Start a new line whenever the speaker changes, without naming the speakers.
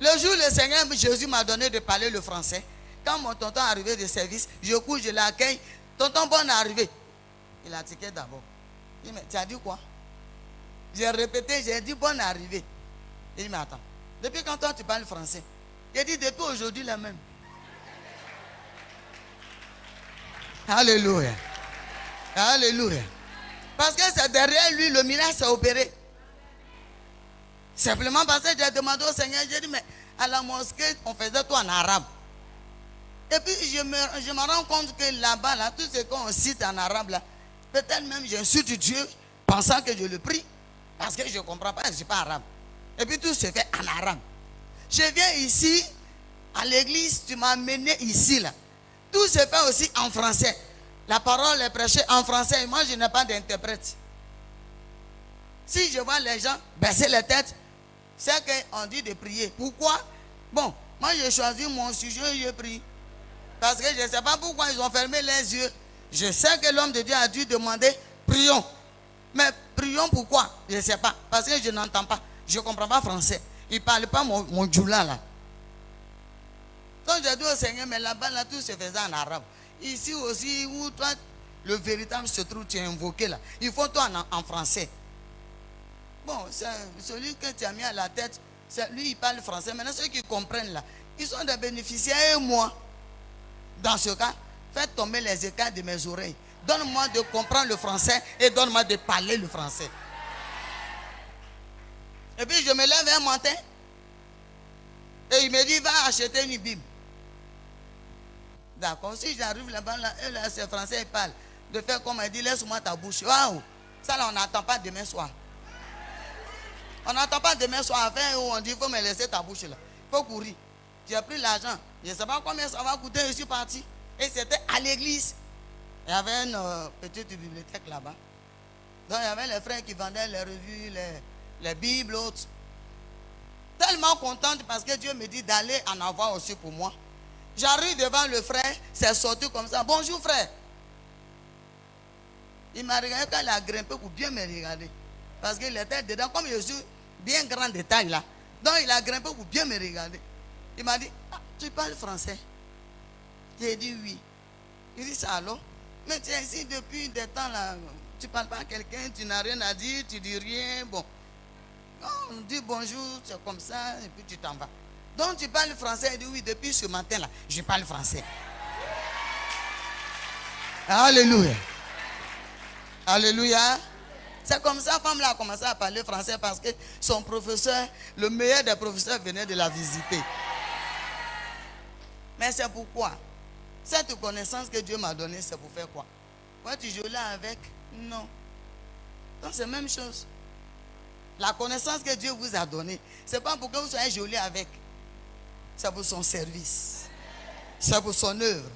Le jour où le Seigneur Jésus m'a donné de parler le français, quand mon tonton est arrivé de service, je cours, je l'accueille. Tonton Bon est arrivé. Il a tiqué d'abord. Il dit, mais tu as dit quoi? J'ai répété, j'ai dit bonne arrivée. Il dit, mais attends, depuis quand toi tu parles français? Il dit, depuis aujourd'hui la même. Alléluia. Alléluia. Parce que c'est derrière lui, le miracle s'est opéré. Simplement parce que j'ai demandé au Seigneur, j'ai dit, mais à la mosquée, on faisait tout en arabe. Et puis je me, je me rends compte que là-bas, là, tout ce qu'on cite en arabe, là, peut-être même j'insulte Dieu pensant que je le prie. Parce que je ne comprends pas, je ne suis pas arabe. Et puis tout se fait en arabe. Je viens ici, à l'église, tu m'as amené ici, là. Tout se fait aussi en français. La parole est prêchée en français et moi je n'ai pas d'interprète. Si je vois les gens baisser la tête, c'est qu'on dit de prier. Pourquoi? Bon, moi j'ai choisi mon sujet et je prie. Parce que je ne sais pas pourquoi ils ont fermé les yeux. Je sais que l'homme de Dieu a dû demander, prions. Mais prions pourquoi? Je ne sais pas. Parce que je n'entends pas. Je ne comprends pas français. Il ne parle pas mon, mon djoula là. Quand j'ai dit au Seigneur, mais là-bas, là, tout se faisait en arabe. Ici aussi, où toi, le véritable se trouve, tu es invoqué là. Il faut toi en, en français. Bon, celui que tu as mis à la tête, lui, il parle français. Maintenant, ceux qui comprennent là, ils sont des bénéficiaires et moi. Dans ce cas, faites tomber les écarts de mes oreilles. Donne-moi de comprendre le français et donne-moi de parler le français. Et puis je me lève un matin et il me dit, va acheter une Bible. D'accord, si j'arrive là-bas, là, là, c'est français, il parle. De faire comme il dit, laisse-moi ta bouche. Waouh, ça là, on n'attend pas demain soir. On n'attend pas demain soir, enfin, où on dit, il faut me laisser ta bouche là. Il faut courir. J'ai pris l'argent. Je ne sais pas combien ça va coûter, je suis parti. Et c'était à l'église. Il y avait une euh, petite bibliothèque là-bas. Donc il y avait les frères qui vendaient les revues, les, les Bibles, autres. Tellement contente parce que Dieu me dit d'aller en avoir aussi pour moi. J'arrive devant le frère, c'est sorti comme ça. Bonjour frère. Il m'a regardé quand il a grimpé pour bien me regarder. Parce qu'il était dedans, comme je suis bien grand de taille là. Donc il a grimpé pour bien me regarder. Il m'a dit, ah, tu parles français J'ai dit oui. Il dit ça alors Mais tu es ici depuis des temps là. Tu ne parles pas à quelqu'un, tu n'as rien à dire, tu dis rien. Bon. On dit bonjour, c'est comme ça, et puis tu t'en vas. Donc tu parles français. Il dit oui, depuis ce matin là, je parle français. Alléluia. Alléluia. C'est comme ça, femme là a commencé à parler français parce que son professeur, le meilleur des professeurs, venait de la visiter. Mais c'est pourquoi? Cette connaissance que Dieu m'a donnée, c'est pour faire quoi? Quand tu joues avec? Non. Donc c'est la même chose. La connaissance que Dieu vous a donnée, ce n'est pas pour que vous soyez joli avec. C'est pour son service. C'est pour son œuvre.